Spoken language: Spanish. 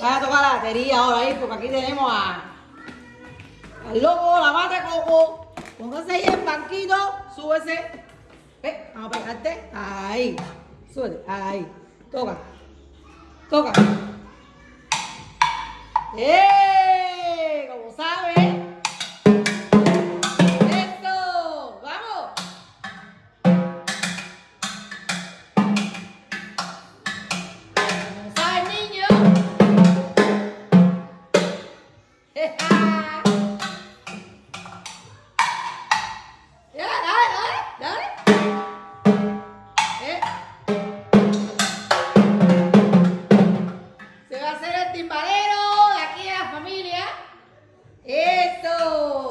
Vaya a tocar la batería ahora ahí, porque aquí tenemos a, al loco, la mate coco. Póngase ahí en banquito, súbese. Vamos a pegarte. Ahí. Súbete. Ahí. Toca. Toca. ¡Eso!